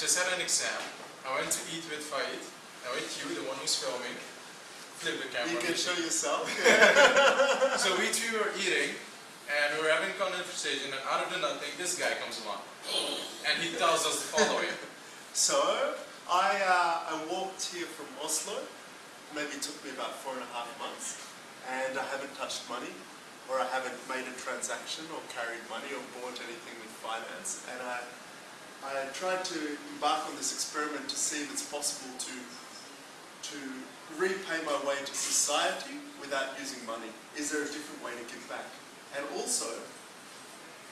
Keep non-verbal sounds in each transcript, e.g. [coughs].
just had an exam. I went to eat with Faid. Now with you, the one who's filming. Flip the camera. You can show yourself. [laughs] So we three were eating, and we were having a conversation, and out of the nothing, this guy comes along. And he tells us the following. [laughs] So, I, uh, I walked here from Oslo. Maybe it took me about four and a half months. And I haven't touched money, or I haven't made a transaction, or carried money, or bought anything with finance. And I, I tried to embark on this experiment to see if it's possible to, to repay my way to society without using money. Is there a different way to give back? And also,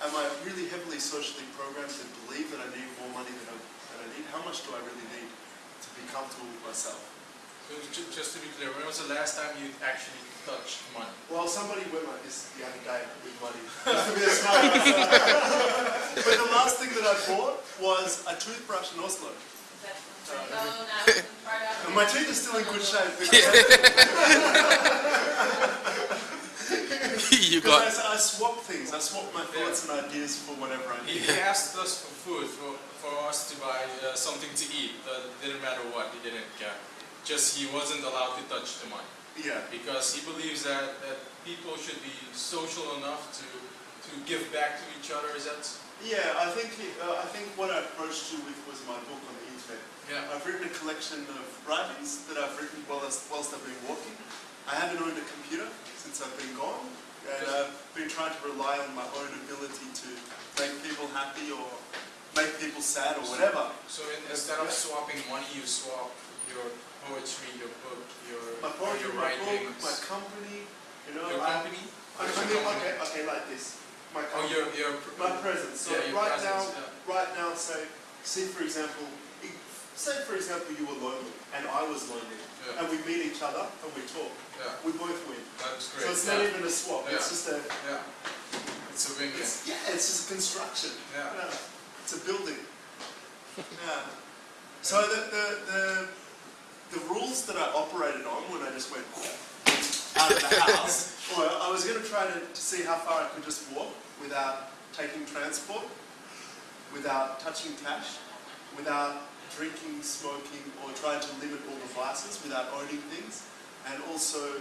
am I really heavily socially programmed to believe that I need more money than I, than I need? How much do I really need to be comfortable with myself? So ju- just to be clear, when was the last time you actually touched money? Well, somebody with money this the other day with money. [laughs] Just to be a [laughs] but the last thing that I bought was a toothbrush in Oslo. And my teeth are still in good shape. [laughs] you got I, I swap things. I swap my thoughts and ideas for whatever I He, need. he asked us for food, for, for us to buy uh, something to eat. Uh, didn't matter what, he didn't care. Just he wasn't allowed to touch the money. Yeah. Because he believes that, that people should be social enough to, to give back to each other. Is that? Yeah, I think uh, I think what I approached you with was my book on the internet. Yeah. I've written a collection of writings that I've written whilst, whilst I've been walking. I haven't owned a computer since I've been gone, and I've been trying to rely on my own ability to make people happy or make people sad or whatever. So in, instead of swapping money, you swap your poetry, your book, your, My poetry, your my writings, book, my company, you know. your I- company. I, I mean, okay, okay, like this. My Oh, company. your your my presence. So Yeah, right presence, now, yeah. right now, say, see for example, say for example you were lonely and I was lonely, Yeah. and we meet each other and we talk. Yeah, We both win. that's great. So it's not even a swap. It's just a. Yeah. It's a win-win. It's, yeah, it's just construction. Yeah. It's a building. [laughs] yeah. So the, the the the rules that I operated on when I just went out of the house. [laughs] I was going to try to, see how far I could just walk without taking transport, without touching cash, without drinking, smoking, or trying to limit all the vices, without owning things, and also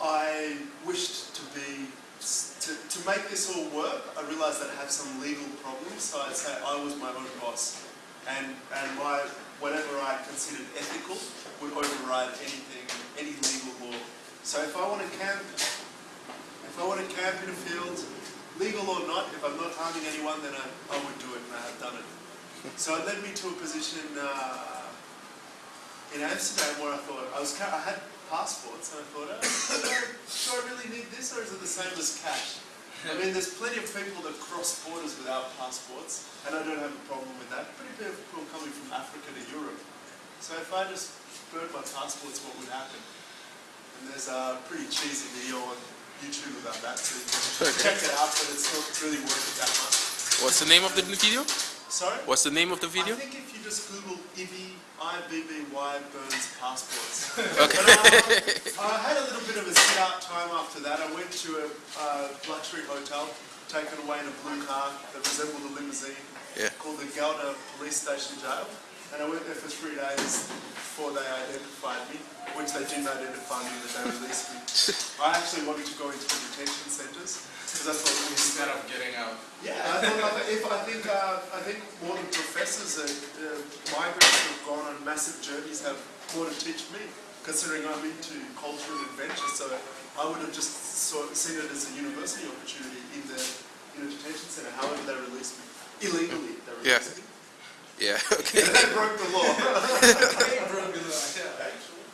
I wished to be to, to make this all work. I realised that I have some legal problems, so I'd say I was my own boss, and and whatever I considered ethical would override anything, any legal law. So if I want to camp, if I want to camp in a field, legal or not, if I'm not harming anyone, then I, I would do it, and I have done it. So it led me to a position uh, in Amsterdam where I thought I was I had passports, and I thought, oh, [coughs] do I really need this, or is it the same as cash? I mean, there's plenty of people that cross borders without passports, and I don't have a problem with that. Pretty many people coming from Africa to Europe. So if I just burned my passports, what would happen? And there's a pretty cheesy video on YouTube about that, so you can check it out, but it's not really worth it that much. What's the name of the video? Sorry? What's the name of the video? I think if you just Google Ibby, I-B-B-Y, Burns passports. [laughs] Okay. But, uh, I had a little bit of a sit-out time after that. I went to a uh, luxury hotel, taken away in a blue car that resembled a limousine, Yeah. called the Gouda Police Station Jail. And I went there for three days before they identified me, which they didn't identify me the day they released me. [laughs] I actually wanted to go into the detention centres because I thought it was Instead of getting out. yeah, I thought I- if I think uh, I think more than professors, uh, uh, migrants who've gone on massive journeys have more to teach me, considering I'm into culture and adventure. So I would have just sort seen it as a university opportunity in the in a detention centre. However, they released me illegally. They Yeah. me. Yeah, [laughs] okay. they broke the law. Hey, bro, good luck. Yeah.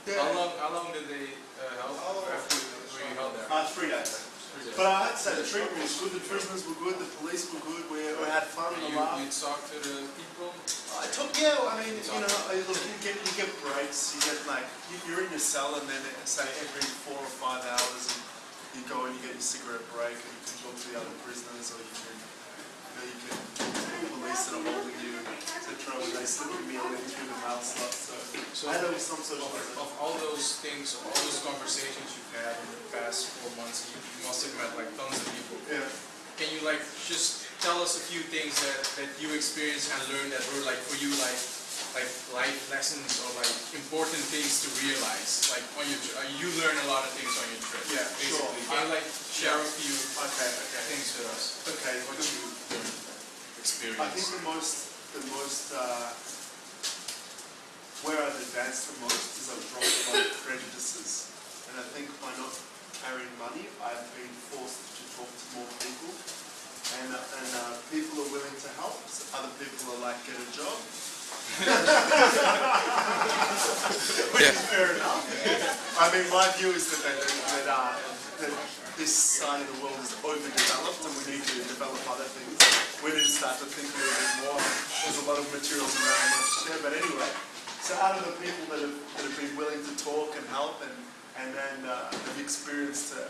Yeah. How long? How long did they uh, help after were you held there? Uh, three days. But I had to say the treatment was good. The prisoners were good. The police were good. We, we had fun and a You, laugh. you talked to the people. I took yeah. I mean, you know, I- look, you get you get breaks. You get like you- you're in your cell, and then say every four or five hours, and you go and you get your cigarette break, and you can talk to the other prisoners, or you can, know, you can talk to the police that you, etc. When they slip your meal in through the slot. So, So I know some of, of all those things, all those conversations you've had in the past four months, you, you must have met like tons of people. Yeah. Can you like just tell us a few things that, that you experienced and learned that were like for you like like life lessons or like important things to realize. Like on your uh, you learn a lot of things on your trip. Yeah, sure. basically. Can you like share a few Okay, okay. things with us? Okay, What you experienced? I think the most, the most, uh, where I've advanced the most is I've dropped of prejudices. And I think by not carrying money, I've been forced to talk to more people. And, and uh, people are willing to help, so other people are like, get a job. [laughs] Which is fair enough. I mean, my view is that, that, that, uh, that this side of the world is overdeveloped and we need to develop other things. We to start to think a little bit more. There's a lot of materials around want to share, but anyway. So out of the people that have, that have been willing to talk and help and, and then uh, have experienced, uh,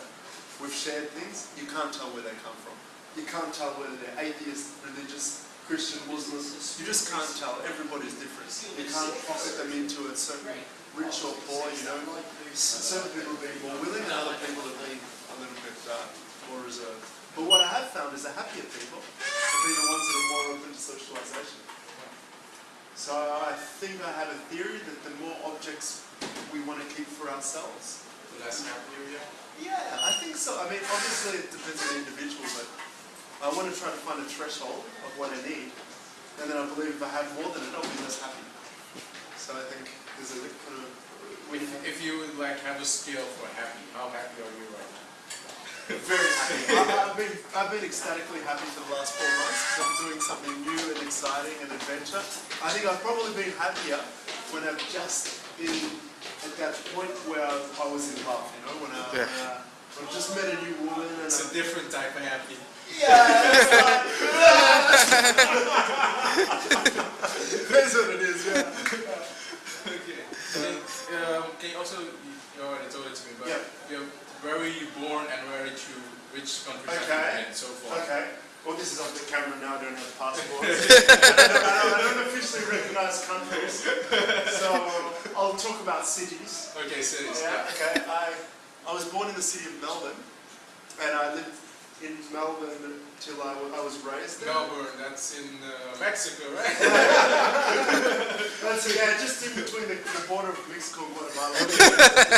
we've shared things, you can't tell where they come from. You can't tell whether they're atheist, religious, Christian, Muslim. You just can't tell. Everybody's different. You can't pocket them into a certain rich or poor, you know. S- Certain people have been more willing and other people have been a little bit uh, more reserved. But what I have found is the happier people been the ones that are more open to socialization. So I think I have a theory that the more objects we want to keep for ourselves, The less happy we are? yeah, I think so. I mean, obviously it depends on the individual, but I want to try to find a threshold of what I need, and then I believe if I have more than it, I'll be less happy. So I think there's a kind of If, if you would like have a scale for happy, how happy are you right now? [laughs] very happy. I, I've been I've been ecstatically happy for the last four months. 'Cause I'm doing something new and exciting and adventure. I think I've probably been happier when I've just been at that point where I was in love. You know, when I, when I, when I just met a new woman and It's I, a different type of happy. Yeah, that's right. [laughs] That's what it is, yeah. Okay. And um, can you also, you you already told it to me, but Yeah. you know, where were you born and where did you, which countries Okay. you been so far? Okay. Well, this is off the camera now. I don't have passports. [laughs] I, don't, I, don't, officially recognise countries, so I'll talk about cities. Okay, cities, yeah. Okay. I I was born in the city of Melbourne, and I lived in Melbourne till I, I was raised there. Melbourne, that's in uh, Mexico, right? [laughs] That's yeah, just in between the, the border of Mexico and Guatemala.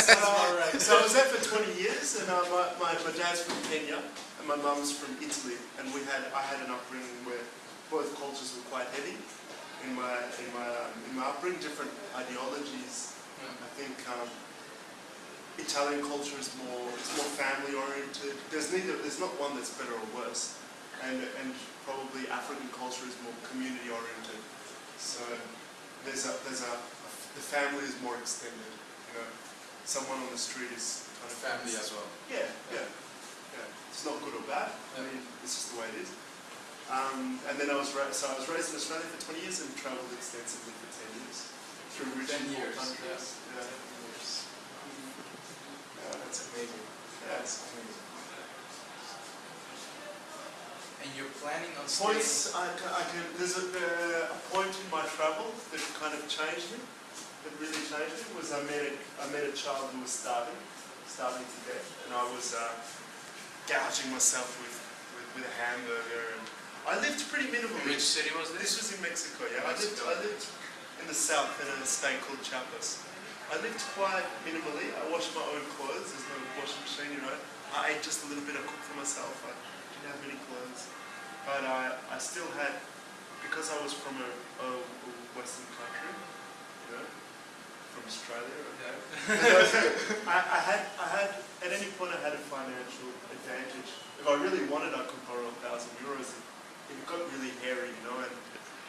So, all right. so I was there for 20 years, and uh, my, my, my dad's from Kenya, and my mum's from Italy, and we had I had an upbringing where both cultures were quite heavy in my in my um, in my upbringing, different ideologies. I think um, Italian culture is more is more family oriented. There's neither there's not one that's better or worse, and and probably African culture is more community oriented. So there's a there's a the family is more extended. You know, someone on the street is kind of Family as well. Yeah, yeah, yeah. It's not good or bad. I mean, it's just the way it is. Um, and then I was so I was raised in Australia for 20 years and travelled extensively for 10 years through rich 10 years, countries. Yeah. Yeah, that's amazing. That's amazing. And you're planning on Points, I, ca- I can, there's a, uh, a point in my travel that kind of changed me, that really changed me, was I met a, I met a child who was starving, starving to death, and I was uh, gouging myself with, with, with a hamburger, and I lived pretty minimally. Which city was This this? was in Mexico, yeah. I lived, I lived in the south in a state called Chiapas. I lived quite minimally. I washed my own clothes. There's no washing machine, you know. I ate just a little bit. I cooked for myself. I didn't have many clothes, but I, I still had because I was from a, a, a Western country, you know, from Australia. Yeah. [laughs] I, I had, I had, at any point I had a financial advantage. If I really wanted, I could borrow a thousand euros. It got really hairy, you know, and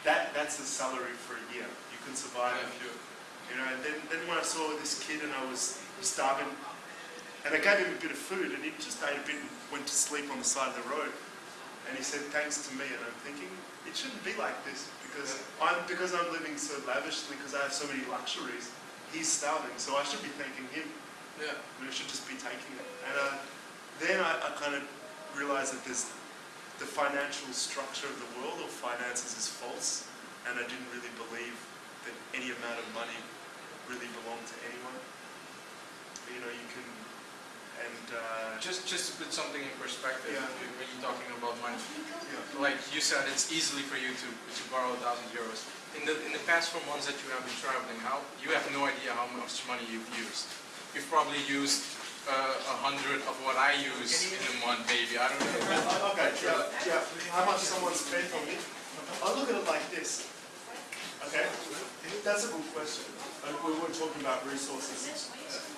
that, that's the salary for a year. You can survive if you, you know, and then, then when I saw this kid and I was starving, and I gave him a bit of food and he just ate a bit and went to sleep on the side of the road. And he said, thanks to me, and I'm thinking, it shouldn't be like this because I'm, because I'm living so lavishly, because I have so many luxuries, he's starving, so I should be thanking him. Yeah. We should just be taking it. And uh, then I, I kind of realized that this, the financial structure of the world or finances is false, and I didn't really believe that any amount of money really belonged to anyone. You know, you can and uh, Just, just to put something in perspective, Yeah. when you're talking about money, yeah. like you said, it's easily for you to, to borrow a thousand euros. In the, in the past four months that you have been traveling, how, you have no idea how much money you've used. You've probably used uh, a hundred of what I use in a month, maybe, I don't know. Okay, yeah, yeah. How much someone spent on me? I look at it like this. Okay, that's a good question. And we were talking about resources.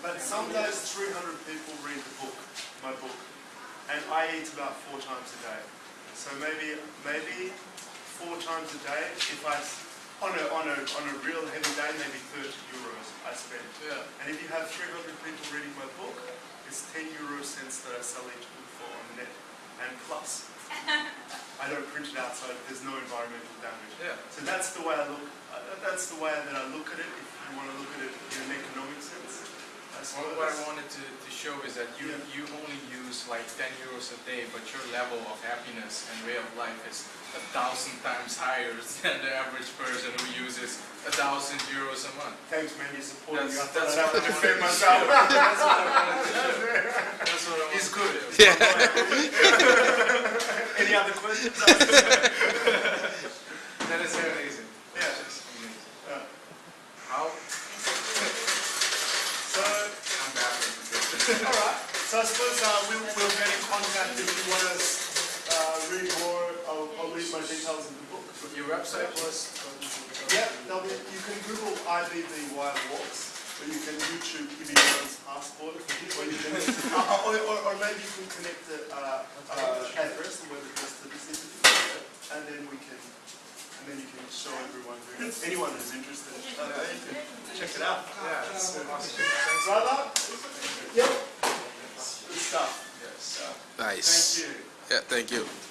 But some days 300 people read the book, my book, and I eat about four times a day. So maybe maybe four times a day. If I, on a on a on a real heavy day, maybe 30 euros I spend. Yeah. And if you have 300 people reading my book, it's 10 euro cents that I sell each book for on the net. And plus, [laughs] I don't print it out, so there's no environmental damage. Yeah. So that's the way I look. Uh, that's the way that I look at it. If you want to look at it in an economic sense, I Well, what I wanted to, to show is that you, Yeah. you only use like 10 euros a day, but your level of happiness and way of life is a thousand times higher [laughs] than the average person who uses a thousand euros a month. Thanks, man. You're supporting me. I That's- that's I'd have to what I defend wanted to myself. [laughs] That's what I wanted to [laughs] show. That's what I wanted He's to good. show. Any other questions? That can YouTube Ibby Jones Passport, or you or, or, or maybe you can connect the uh, uh, address, the to this interview, and then we can, and then you can show everyone, who, anyone who's interested, uh, they can check it out. Yeah, it's. Thanks. Brother? Yep. Good stuff. Yes. Nice. Thank you. Yeah, thank you.